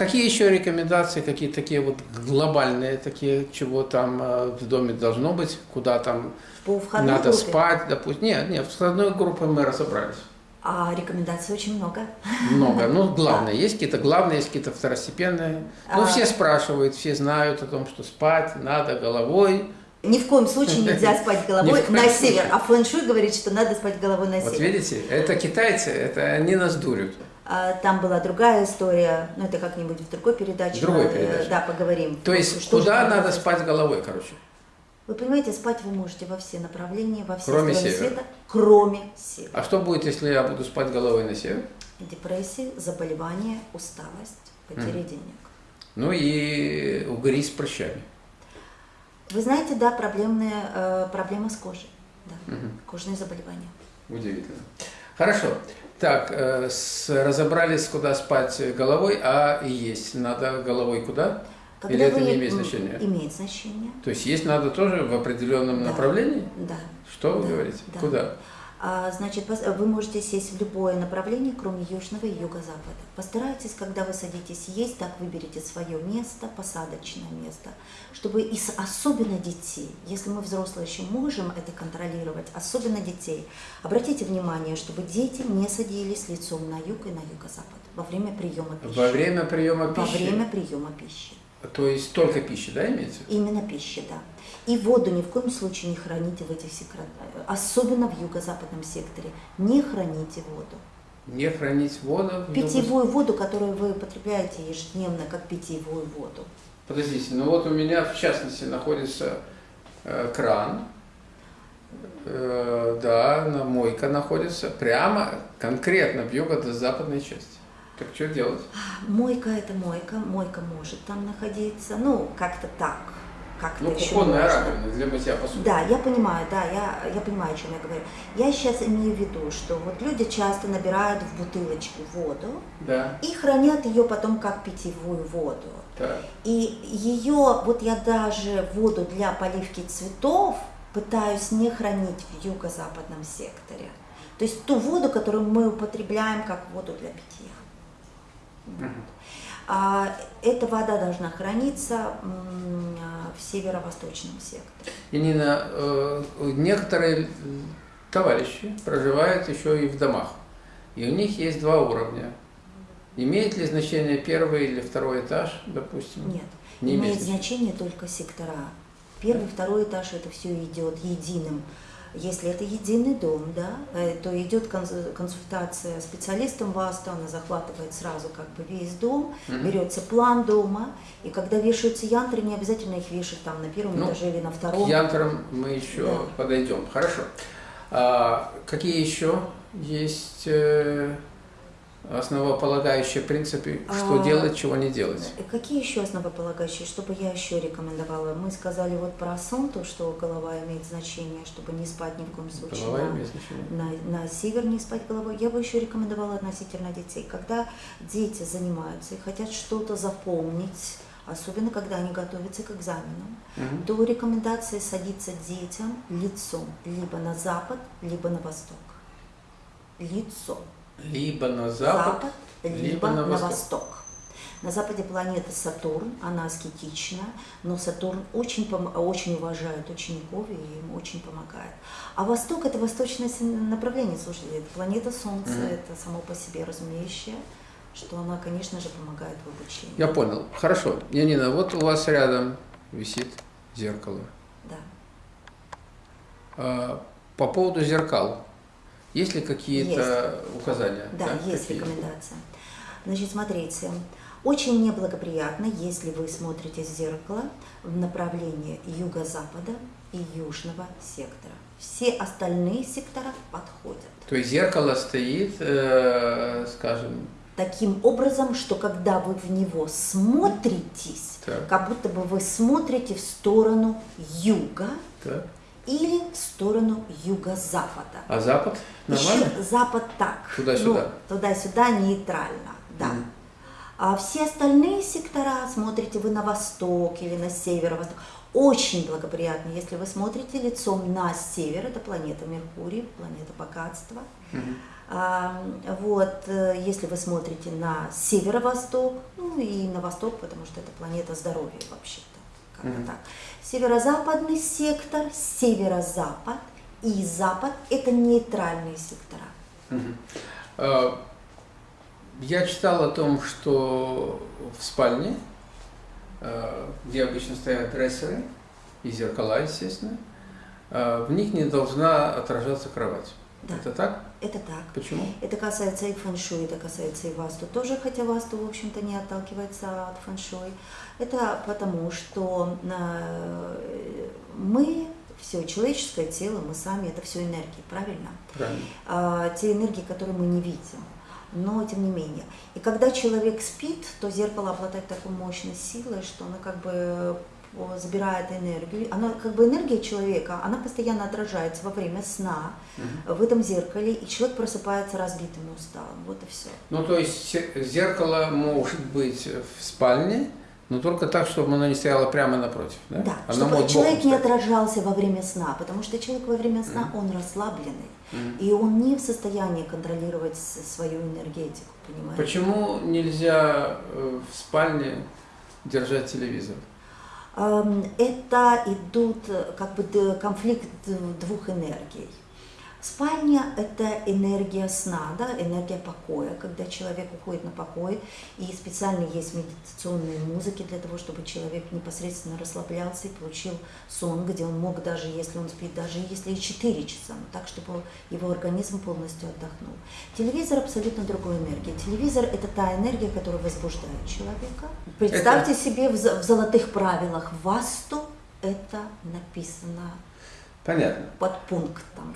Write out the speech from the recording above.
какие еще рекомендации, какие такие вот глобальные, такие, чего там э, в доме должно быть, куда там надо группе? спать, допустим? Нет, нет, с одной группой мы разобрались. А рекомендаций очень много. Много. Ну, главное, есть какие-то главные, есть какие-то второстепенные. Ну, А. все спрашивают, все знают о том, что спать надо головой. Ни в коем случае нельзя спать головой на север. А фэн-шуй говорит, что надо спать головой на Вот север. видите, это китайцы, это они нас дурят. А, Там была другая история, ну это как-нибудь в другой передаче. Другой э, передаче. Да, поговорим. То есть, Что куда надо делать? спать головой, короче? Вы понимаете, спать вы можете во все направления, во все Кроме севера. света, кроме севера. А что будет, если я буду спать головой на север? Депрессии, заболевания, усталость, потеря денег. Ну и угри с прыщами. Вы знаете, да, проблемная, э, проблема с кожей. Да, кожные заболевания. Удивительно. Хорошо. Так, э, с- разобрались, куда спать головой, а есть надо головой куда? Или это вы- не имеет значения? Имеет значение, То есть есть надо тоже в определенном Да. направлении? да. Что вы Да, говорите? да. Куда? А, значит, вы можете сесть в любое направление, кроме южного и юго-запада. Постарайтесь, когда вы садитесь есть, так выберите свое место, посадочное место, чтобы и особенно детей, если мы взрослые еще можем это контролировать, особенно детей, обратите внимание, чтобы дети не садились лицом на юг и на юго-запад во время приема пищи. Во время приема Во пищи? время приема пищи. То есть только пищи, да, имеется? Именно пищи, да. И воду ни в коем случае не храните в этих секторах, особенно в юго-западном секторе. Не храните воду. Не хранить воду? Питьевую воду, которую вы потребляете ежедневно, как питьевую воду. Подождите, ну вот у меня в частности находится э, кран, э, да, на мойка находится прямо конкретно в юго-западной части. Так что делать? Мойка это мойка, мойка может там находиться, ну, как-то так. Как-то Ну, еще кухонная раковина для мытья посуды. Да, я понимаю, да, я, я понимаю, о чем я говорю. Я сейчас имею в виду, что вот люди часто набирают в бутылочку воду Да, и хранят ее потом как питьевую воду. так. И ее, вот я даже воду для поливки цветов пытаюсь не хранить в юго-западном секторе. То есть ту воду, которую мы употребляем как воду для питья. Мгм. А эта вода должна храниться а, в северо-восточном секторе. Янина, э, некоторые товарищи проживают еще и в домах, и у них есть два уровня. Имеет ли значение первый или второй этаж, допустим? Нет, Не имеет имеет значение только сектора. Первый, второй этаж это все идет единым. Если это единый дом, да, э, то идет конс- консультация специалистом ВАСТа, она захватывает сразу как бы весь дом, Мгм. берется план дома, и когда вешаются янтры, не обязательно их вешать там на первом Ну, этаже или на К втором. янтрам мы еще Да. подойдем. Хорошо. А какие еще есть э, основополагающие принципы, что А, делать, чего не делать? Э, Какие еще основополагающие, что бы я еще рекомендовала? Мы сказали вот про сон, то, что голова имеет значение, чтобы не спать ни в коем случае. Голова на- имеет значение? на, на север не спать головой. Я бы еще рекомендовала относительно детей. Когда дети занимаются и хотят что-то запомнить, особенно когда они готовятся к экзаменам, Мгм. то рекомендация садиться детям лицом либо на запад, либо на восток. Лицом. Либо на запад, либо, на, восток. На западе планета Сатурн, она аскетична, но Сатурн очень, очень уважает учеников и им очень помогает. А восток это восточное направление, слушайте, это планета Солнца, Мгм. это само по себе разумеющее, что она, конечно же, помогает в обучении. Я понял. Хорошо. Янина, вот у вас рядом висит зеркало. Да. А, По поводу зеркал, есть ли какие-то указания? Да, есть какие? рекомендация. Значит, смотрите, очень неблагоприятно, если вы смотрите в зеркало в направлении юго-запада и южного сектора. Все остальные сектора подходят. То есть зеркало стоит, э, скажем, Таким образом, что когда вы в него смотритесь, Так. как будто бы вы смотрите в сторону юга так. Или в сторону юго-запада. а запад нормально? Еще запад так. Туда-сюда. Ну, туда-сюда нейтрально, да. Мгм. А все остальные сектора, смотрите вы на восток или на северо-восток, очень благоприятно, если вы смотрите лицом на север, это планета Меркурий, планета богатства. Мгм. А, вот, э, если вы смотрите на северо-восток, ну и на восток, потому что это планета здоровья вообще-то, как бы Мгм. так. Северо-западный сектор, северо-запад и запад – это нейтральные сектора. А, Я читал о том, что в спальне, а, где обычно стоят дрессеры и зеркала, естественно, а, в них не должна отражаться кровать. Да. Это так? Это так. Почему? Это касается и фэншуй, это касается и васту тоже, хотя васту, в общем-то, не отталкивается от фэншуй. Это потому, что э, мы, все человеческое тело, мы сами, это все энергии, правильно? Правильно. А, те энергии, которые мы не видим. Но тем не менее. И когда человек спит, то зеркало обладает такой мощной силой, что оно как бы забирает энергию. Она как бы энергия человека, она постоянно отражается во время сна Мгм. в этом зеркале, и человек просыпается разбитым и усталым. Вот и все. Ну, то есть зеркало может быть в спальне, но только так, чтобы оно не стояло прямо напротив. Да, Да, Оно чтобы человек не отражался во время сна, потому что человек во время сна, Мгм. он расслабленный, Мгм. и он не в состоянии контролировать свою энергетику, понимаете? Почему нельзя э, в спальне держать телевизор? Эм, Это идут э, как бы конфликт двух энергий. Спальня – это энергия сна, да, энергия покоя, когда человек уходит на покой, и специально есть медитационные музыки для того, чтобы человек непосредственно расслаблялся и получил сон, где он мог даже, если он спит, даже если и 4 часа, но так, чтобы его организм полностью отдохнул. Телевизор абсолютно другой энергии. Телевизор – это та энергия, которая возбуждает человека. Представьте себе в, в золотых правилах васту это написано Понятно. под пунктом.